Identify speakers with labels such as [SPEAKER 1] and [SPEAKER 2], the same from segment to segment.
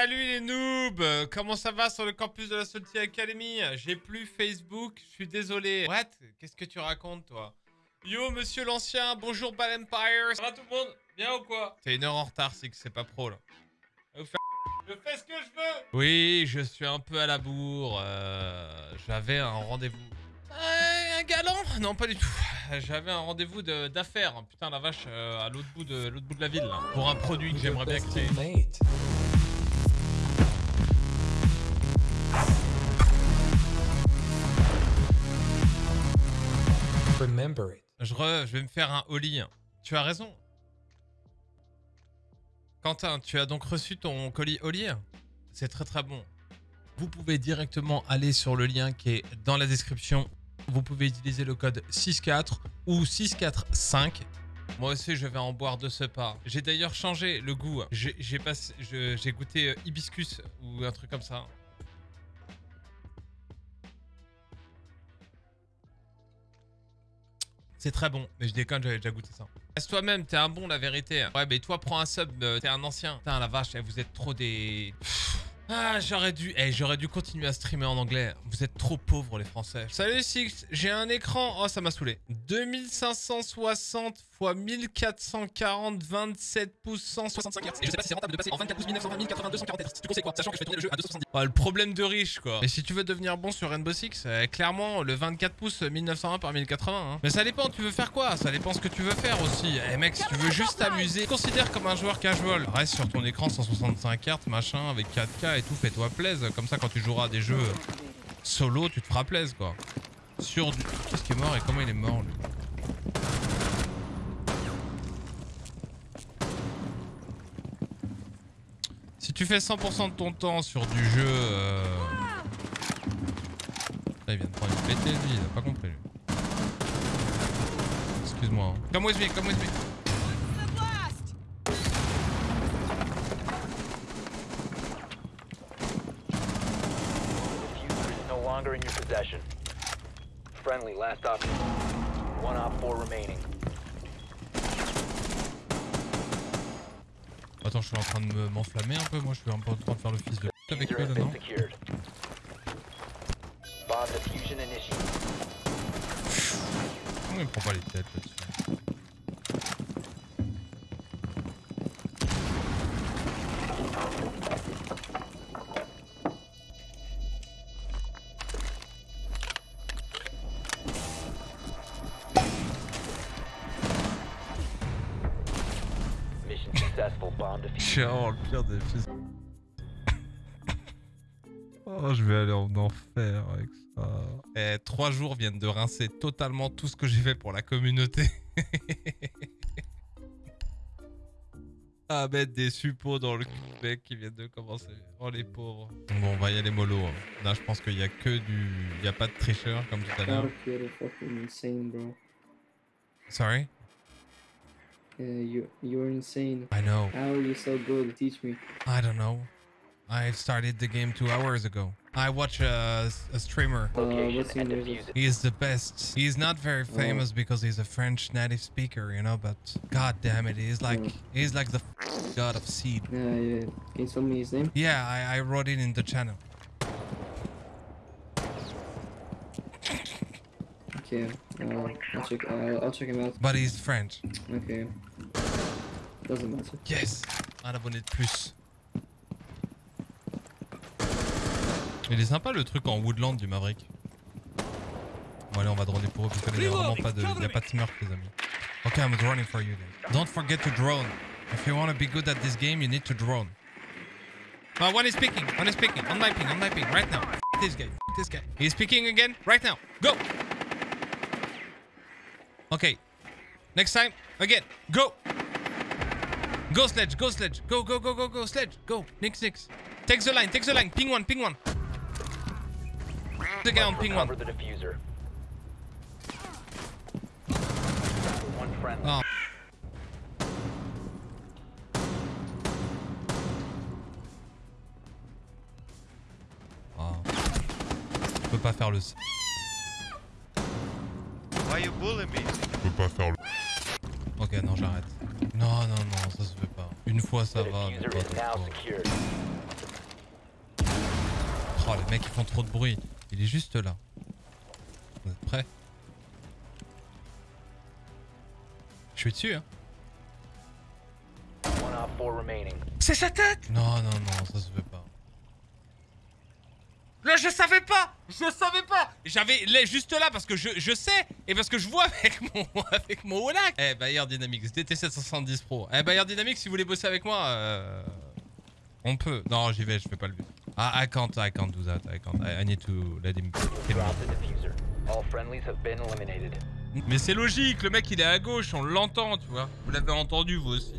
[SPEAKER 1] Salut les noobs Comment ça va sur le campus de la Salty Academy? J'ai plus Facebook, je suis désolé. What? Qu'est-ce que tu racontes toi? Yo monsieur l'ancien, bonjour Ball Empire Ça va tout le monde? Bien ou quoi? T'es une heure en retard, c'est que c'est pas pro là. Je fais ce que je veux Oui, je suis un peu à la bourre. euh, J'avais un rendez-vous. Euh, un galant? Non, pas du tout. J'avais un rendez-vous de- d'affaires. Putain, la vache, euh, à l'autre bout, de bout de la ville, là, pour un produit que j'aimerais bien créer. Je, vais me faire un holly. Tu as raison. Quentin, tu as donc reçu ton colis holly C'est très très bon. Vous pouvez directement aller sur le lien qui est dans la description. Vous pouvez utiliser le code 64 ou 645. Moi aussi, je vais en boire de ce pas. J'ai d'ailleurs changé le goût. J'ai goûté hibiscus ou un truc comme ça. C'est très bon, mais je déconne, j'avais déjà goûté ça. Reste toi-même, t'es un bon, la vérité. Ouais, mais toi, prends un sub, euh, t'es un ancien. Putain, la vache, eh, vous êtes trop des... Ah, j'aurais dû... Eh, j'aurais dû continuer à streamer en anglais. Vous êtes trop pauvres, les Français. Salut, Six, j'ai un écran... Oh, ça m'a saoulé. 2560 x 1440, 27 pouces, 165 Hz. Et je sais pas si c'est rentable de passer en 24 pouces 1920 1080 240 Hz. Tu conseilles quoi Sachant que je fais tourner le jeu à 270. Oh, le problème de riche, quoi. Et si tu veux devenir bon sur Rainbow Six, euh, clairement, le 24 pouces 1920 par 1080. hein. Mais ça dépend, tu veux faire quoi? Ça dépend ce que tu veux faire aussi. Eh mec, si tu veux juste t'amuser, considère comme un joueur casual. Reste sur ton écran 165 Hz, machin, avec 4K et tout, fais-toi plaisir. Comme ça, quand tu joueras à des jeux solo, tu te feras plaisir, quoi. Sur du... Qu'est-ce qui est mort et comment il est mort, lui Si tu fais 100% de ton temps sur du jeu... Euh... Il vient de prendre une pété, lui, il a pas compris, lui. Excuse-moi. hein. Come with me, come with me.
[SPEAKER 2] Longer in your possession. Friendly, last option. One op four remaining.
[SPEAKER 1] Attends, je suis en train de me- m'enflammer un peu, moi je suis un peu en train de faire le fils de p*** avec eux là, non il prend pas les têtes là-dessus suis vraiment le pire des fils. Oh, je vais aller en enfer avec ça. Eh, trois jours viennent de rincer totalement tout ce que j'ai fait pour la communauté. à mettre des suppos dans le mec qui viennent de commencer. Oh les pauvres. Bon, on va y aller mollo. hein. Là, je pense qu'il y a que du... Il y a pas de tricheur comme tout à l'heure. Sorry?
[SPEAKER 3] Yeah, you you're insane.
[SPEAKER 1] I know.
[SPEAKER 3] How are you so good? Teach me.
[SPEAKER 1] I don't know. I started the game two hours ago. I watch a, a streamer.
[SPEAKER 3] Uh,
[SPEAKER 2] Location
[SPEAKER 3] what's
[SPEAKER 2] and
[SPEAKER 3] your
[SPEAKER 2] defuse
[SPEAKER 3] name?
[SPEAKER 2] it.
[SPEAKER 1] He is the best. He's not very famous because he's a French native speaker, you know, but god damn it, he's like
[SPEAKER 3] Mm.
[SPEAKER 1] he's like the god of seed.
[SPEAKER 3] Yeah, yeah. Can you tell me his name?
[SPEAKER 1] Yeah, I, I wrote it in the channel.
[SPEAKER 3] Okay. Uh, I'll check. Uh, I'll check him out.
[SPEAKER 1] But he's French.
[SPEAKER 3] Okay. Doesn't matter.
[SPEAKER 1] Yes! Un abonné de plus. Il est sympa le truc en Woodland du Maverick. Bon allez on va droner pour eux parce que là il y a vraiment pas de, y a pas de smurf les amis. Ok, I'm droning for you guys. Don't forget to drone. If you want to be good at this game, you need to drone. Uh, one is speaking, one is speaking, on my ping, on my ping, right now. F this guy, f this guy. He's speaking again, right now. Go! Okay. Next time, again, go! Go sledge, go sledge, go, go, go, go, go, sledge, go, nix, nix. Take the line, take the line, ping one, ping one. The guy on ping one. Oh. Oh. Je peux pas faire le...
[SPEAKER 4] Why you bully me?
[SPEAKER 1] Je peux pas faire le... Ok, non, j'arrête. Non, non, non, ça se fait pas. Une fois ça va, mais pas deux fois. Oh, les mecs, ils font trop de bruit. Il est juste là. Vous êtes prêts? Je suis dessus, hein. C'est sa tête? Non, non, non, ça se fait pas. Là, je savais pas Je savais pas J'avais les juste là parce que je, je sais et parce que je vois avec mon avec mon Olac. Eh, Bayer Dynamics, DT770 Pro. Eh, Bayer Dynamics, si vous voulez bosser avec moi, euh, on peut. Non, j'y vais, je fais pas le but. Ah, I can't, I can't do that. I can't. I, I need to let him. Mais c'est logique, le mec il est à gauche, on l'entend, tu vois. Vous l'avez entendu vous aussi.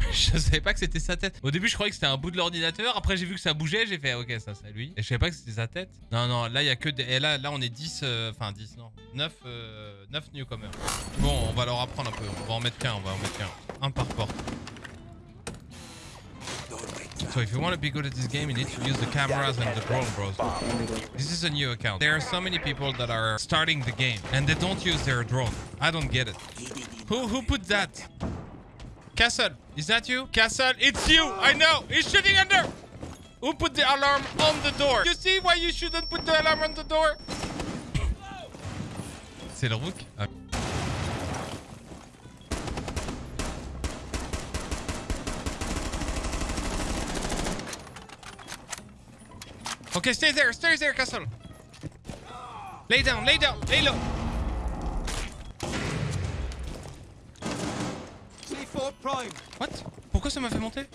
[SPEAKER 1] Je savais pas que c'était sa tête. Au début, je croyais que c'était un bout de l'ordinateur. Après, j'ai vu que ça bougeait. J'ai fait, ok, ça, c'est lui. Et je savais pas que c'était sa tête. Non, non, là, il y a que des. Et là, là, on est 10. euh, Enfin, 10, non. 9, euh, 9 newcomers. Bon, on va leur apprendre un peu. On va en mettre qu'un. On va en mettre qu'un. Un par porte. So, if you want to be good at this game, you need to use the cameras and the drone, bros. This is a new account. There are so many people that are starting the game and they don't use their drone. I don't get it. Who who put that? Castle, is that you? Castle, it's you. I know. He's shooting under. Who put the alarm on the door? You see why you shouldn't put the alarm on the door? C'est le rook. Ah. Okay, stay there, stay there, Castle. Lay down, lay down, lay low. What? Pourquoi ça m'a fait monter?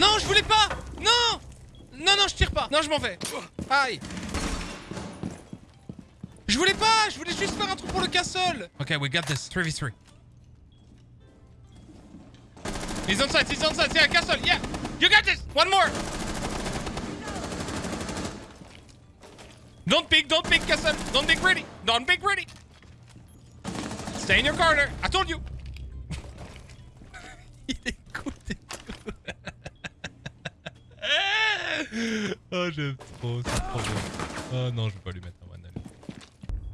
[SPEAKER 1] Non, je voulais pas! Non! Non, non, je tire pas. Non, je m'en vais. Aïe. Je voulais pas! Je voulais juste faire un truc pour le castle. Ok, we got this. 3v3. He's on site, he's on site, yeah, castle, yeah. You got this. One more. Don't peek, don't peek, castle. Don't be greedy. Don't be greedy. Stay in your corner. I told you oh, j'aime trop, c'est trop bien. Oh non, je vais pas lui mettre un one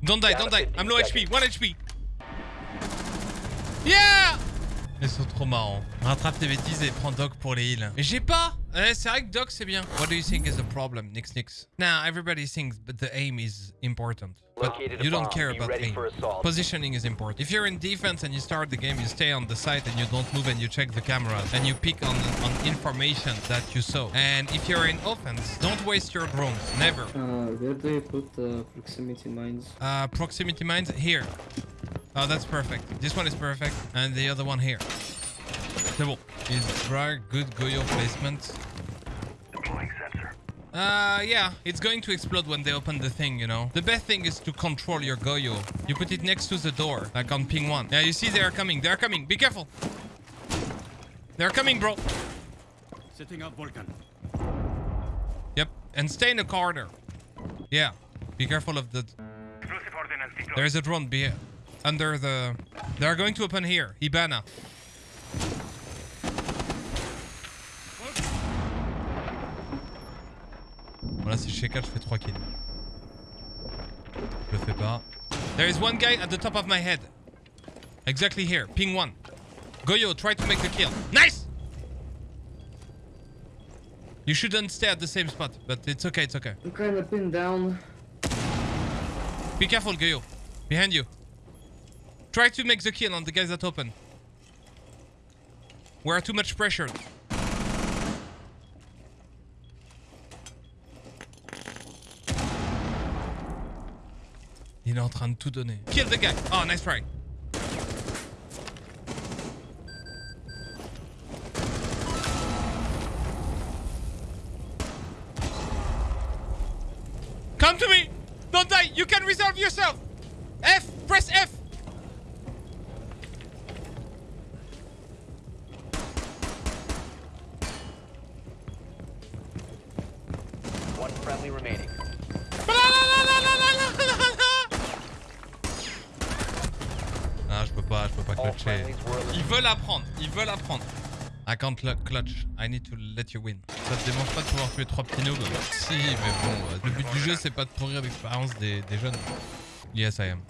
[SPEAKER 1] Don't die, don't die. I'm low HP, 1 HP. Yeah Ils sont trop marrants. Rattrape tes bêtises et prends Doc pour les heals. Mais j'ai pas Eh, c'est vrai que Doc c'est bien. What do you think is the problem, Nix Nix? Now, everybody thinks but the aim is important. But you don't care about
[SPEAKER 2] ready
[SPEAKER 1] aim. Positioning is important. If you're in defense and you start the game, you stay on the site and you don't move and you check the cameras and you pick on, on information that you saw. And if you're in offense, don't waste your drones. Never.
[SPEAKER 3] Uh, where do you put uh, proximity mines?
[SPEAKER 1] Uh, proximity mines here. Oh, that's perfect. This one is perfect. And the other one here. C'est bon. Is drag good Goyo placement? Uh, yeah, it's going to explode when they open the thing, you know. The best thing is to control your Goyo. You put it next to the door, like on ping one. Yeah, you see they are coming. They are coming. Be careful. They're coming, bro.
[SPEAKER 5] Setting up Vulcan.
[SPEAKER 1] Yep. And stay in the corner. Yeah. Be careful of the... There is a drone be under the... They are going to open here. Ibana. Chez 4, je fais 3 kills. Je le fais pas. There is one guy at the top of my head. Exactly here. Ping 1. Goyo, try to make the kill. Nice! You shouldn't stay at the same spot, but it's okay, it's okay.
[SPEAKER 3] I'm kinda pinned down.
[SPEAKER 1] Be careful, Goyo. Behind you. Try to make the kill on the guys that open. We're too much pressure. Il est en train de tout donner. Kill the guy. Oh, nice try. Come to me! Don't die! You can resolve yourself! F! Press F!
[SPEAKER 2] One friendly remaining.
[SPEAKER 1] Ah, je peux pas, je peux pas clutcher. Ils veulent apprendre, ils veulent apprendre. I can't cl- clutch. I need to let you win. Ça te démange pas de pouvoir tuer trois petits noobs? Si, mais bon, euh, le but du jeu c'est pas de pourrir l'expérience des, des jeunes. Yes, I am.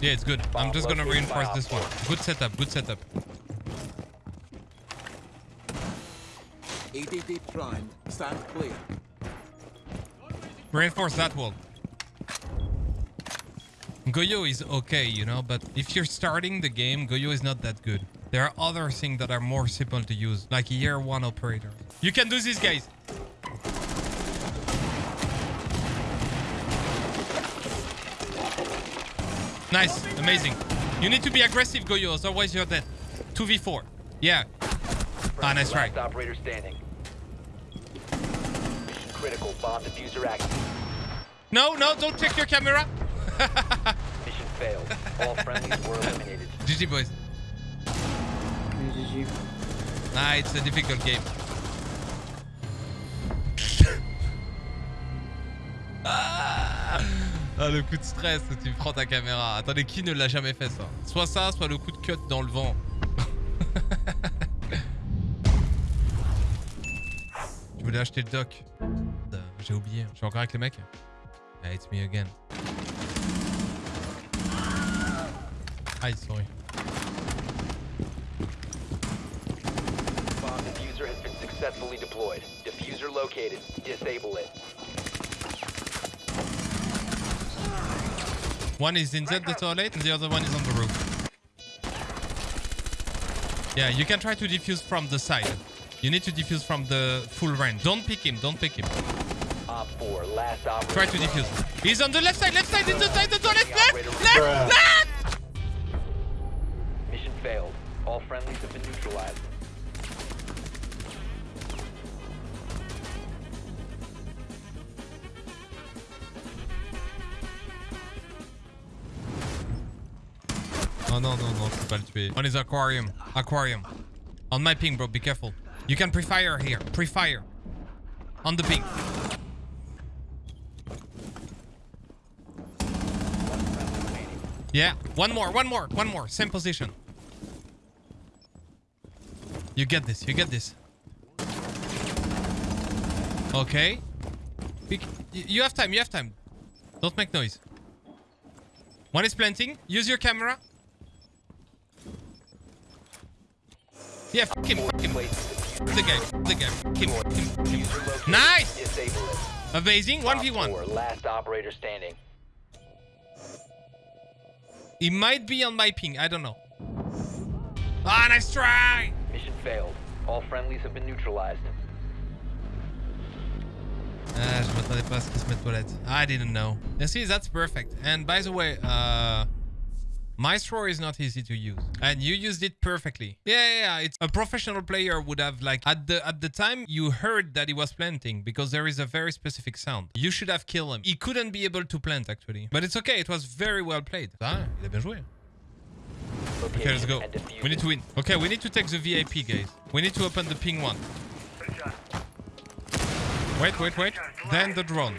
[SPEAKER 1] Yeah, it's good. I'm just gonna reinforce this one. Good setup, good setup.
[SPEAKER 4] ADD primed. Stand clear.
[SPEAKER 1] Reinforce that wall. Goyo is okay, you know, but if you're starting the game, Goyo is not that good. There are other things that are more simple to use, like year one operator. You can do this, guys. Nice, amazing. You need to be aggressive, Goyo, otherwise you're dead. 2v4. Yeah. Ah, nice try.
[SPEAKER 2] Operator standing. Critical. Bomb diffuser active.
[SPEAKER 1] No, no, don't check your camera.
[SPEAKER 2] Mission failed. All friendlies were eliminated.
[SPEAKER 1] GG, boys.
[SPEAKER 3] GG.
[SPEAKER 1] Ah, it's a difficult game. ah, Ah, le coup de stress, tu prends ta caméra. Attendez, qui ne l'a jamais fait ça? Soit ça, soit le coup de cut dans le vent. tu voulais acheter le doc Euh, J'ai oublié. Je suis encore avec les mecs Ah, it's me again. Aïe, sorry.
[SPEAKER 2] Bomb diffuser has been successfully deployed. Diffuser located. Disable it.
[SPEAKER 1] One is inside the toilet and the other one is on the roof. Yeah, you can try to defuse from the side. You need to defuse from the full range. Don't pick him, don't pick him.
[SPEAKER 2] 4, last operator.
[SPEAKER 1] Try to defuse. He's on the left side, left side, inside the toilet,
[SPEAKER 2] The
[SPEAKER 1] left,
[SPEAKER 2] operator
[SPEAKER 1] left, left!
[SPEAKER 2] Mission failed. All friendlies have been neutralized.
[SPEAKER 1] Oh non, non, non, je peux pas le tuer. On is aquarium. Aquarium. On my ping, bro, be careful. You can pre-fire here. Pre-fire. On the ping. Yeah, one more, one more, one more. Same position. You get this, you get this. Okay. You have time, you have time. Don't make noise. One is planting. Use your camera. Yeah, fuck him, fuck him. The game, the game. Him, him, him. Nice! Amazing. 1v1.
[SPEAKER 2] last operator standing.
[SPEAKER 1] He might be on my ping. I don't know. Ah, nice try!
[SPEAKER 2] Mission failed. All friendlies have been neutralized.
[SPEAKER 1] Ah, je m'attendais pas à ce qu'il se mette toilette. I didn't know. You see, that's perfect. And by the way, uh... Maestro is not easy to use. And you used it perfectly. Yeah, yeah, yeah. It's a professional player would have like at the at the time you heard that he was planting because there is a very specific sound. You should have killed him. He couldn't be able to plant actually. But it's okay, it was very well played. Ah, il a bien joué. Okay, let's go. We need to win. Okay, we need to take the VIP, guys. We need to open the ping one. Wait, wait, wait. Then the drone.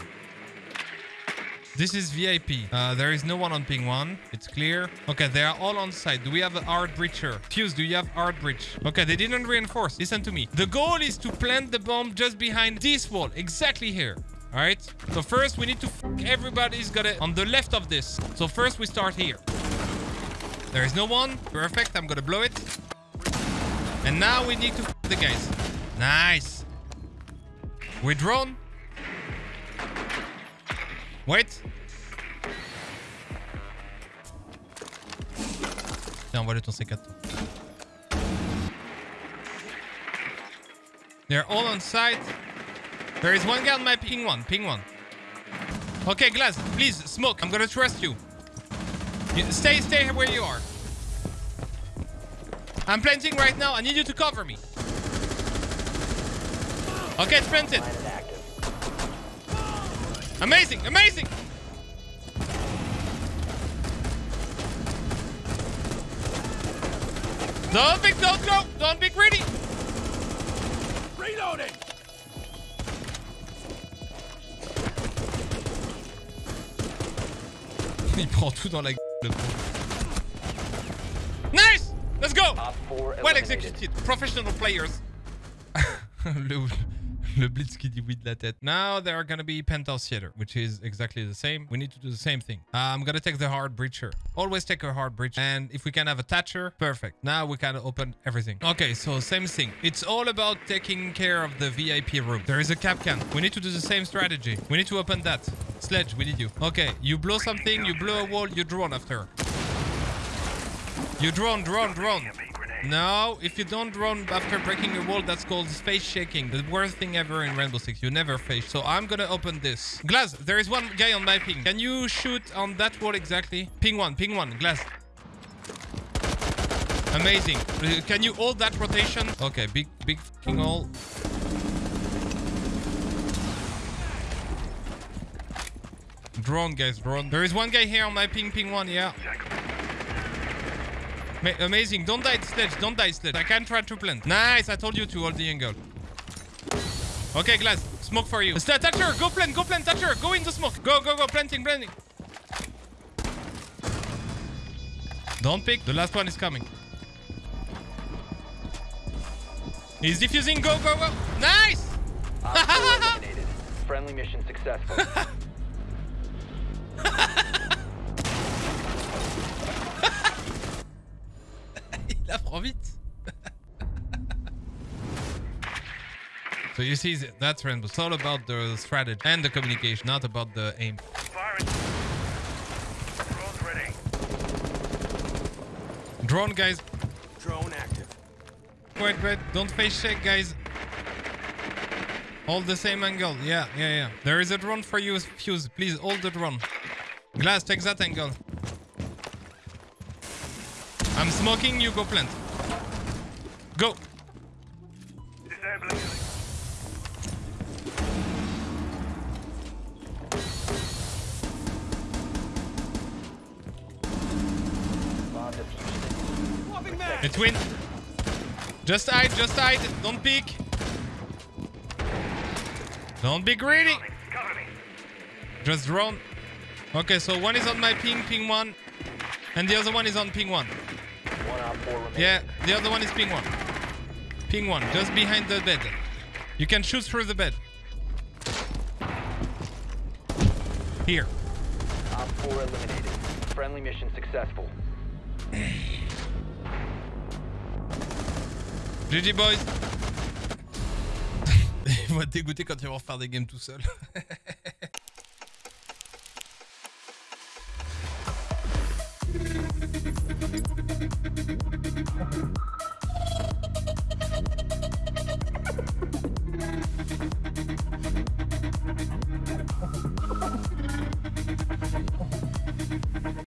[SPEAKER 1] This is VIP. Uh, there is no one on ping one. It's clear. Okay, they are all on site. Do we have a hard breacher? Fuse, do you have hard breach? Okay, they didn't reinforce. Listen to me. The goal is to plant the bomb just behind this wall. Exactly here. All right. So first we need to everybody's got it on the left of this. So first we start here. There is no one. Perfect. I'm gonna blow it. And now we need to the guys. Nice. We drone. Wait. Tiens, envoie-le ton C4. They're all on site. There is one guy on my ping one. Ping one. Okay, Glass, please, smoke. I'm gonna trust you. you stay, stay where you are. I'm planting right now. I need you to cover me. Okay, it's planted.
[SPEAKER 2] Line and active.
[SPEAKER 1] Amazing, amazing. Don't be, don't go, don't be greedy.
[SPEAKER 5] Reloading!
[SPEAKER 1] Il prend tout dans la gueule. le. Nice! Let's go! Well executed. Professional players. le, Le blitz qui dit oui de la tête. Now there are gonna be penthouse theater, which is exactly the same. We need to do the same thing. Uh, I'm gonna take the hard breacher. Always take a hard breach. And if we can have a thatcher, perfect. Now we can open everything. Okay, so same thing. It's all about taking care of the VIP room. There is a cap can. We need to do the same strategy. We need to open that. Sledge, we need you. Okay, you blow something, you blow a wall, you drone after. You drone, drone, drone. No, if you don't run after breaking a wall, that's called face shaking. The worst thing ever in Rainbow Six. You never face. So I'm gonna open this. Glass, there is one guy on my ping. Can you shoot on that wall exactly? Ping one, ping one. Glass. Amazing. Can you hold that rotation? Okay, big, big fucking hole. Drone, guys, drone. There is one guy here on my ping, ping one, yeah. Ma amazing. Don't die, Sledge. Don't die, Sledge. I can try to plant. Nice. I told you to hold the angle. Okay, Glass. Smoke for you. St Thatcher, go plant. Go plant, Thatcher. Go in the smoke. Go, go, go. Planting, planting. Don't pick. The last one is coming. He's defusing. Go, go, go. Nice.
[SPEAKER 2] Op 4 eliminated. Friendly mission successful.
[SPEAKER 1] so you see, that's Rainbow. It's all about the strategy and the communication, not about the aim.
[SPEAKER 6] Firing. Drone's ready.
[SPEAKER 1] Drone, guys.
[SPEAKER 6] Drone active.
[SPEAKER 1] Wait, wait. Don't face check, guys. Hold the same angle. Yeah, yeah, yeah. There is a drone for you, Fuse. Please hold the drone. Glass, take that angle. I'm smoking, you go plant.
[SPEAKER 2] Defused.
[SPEAKER 1] Between. Just hide, just hide. Don't peek. Don't be greedy. Just drone. Okay, so one is on my ping, ping one. And the other one is on ping one.
[SPEAKER 2] One op 4 remaining.
[SPEAKER 1] Yeah, the other one is ping one. Ping one, just behind the bed. You can shoot through the bed. Here.
[SPEAKER 2] Op 4 eliminated. Friendly mission successful.
[SPEAKER 1] GG boys. Il va te dégoûter quand tu vas refaire des games tout seul.